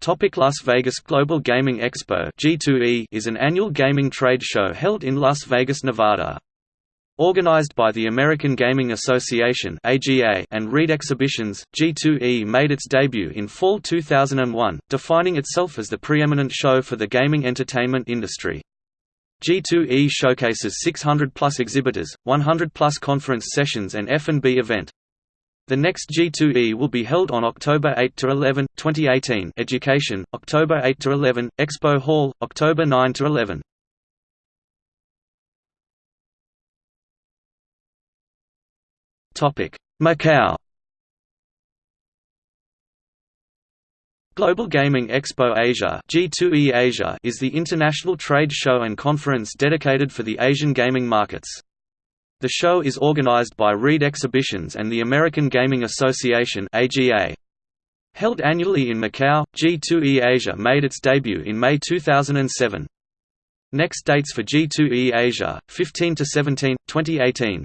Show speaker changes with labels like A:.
A: Topic Las Vegas Global Gaming Expo G2E is an annual gaming trade show held in Las Vegas, Nevada. Organized by the American Gaming Association (AGA) and Reed Exhibitions, G2E made its debut in fall 2001, defining itself as the preeminent show for the gaming entertainment industry. G2E showcases 600-plus exhibitors, 100-plus conference sessions and F&B event. The next G2E will be held on October 8 to 11, 2018. Education, October 8 to 11. Expo Hall, October 9 to 11. Topic: Macau. Global Gaming Expo Asia G2E Asia is the international trade show and conference dedicated for the Asian gaming markets. The show is organized by Reed Exhibitions and the American Gaming Association AGA. Held annually in Macau, G2E Asia made its debut in May 2007. Next dates for G2E Asia, 15 to 17, 2018.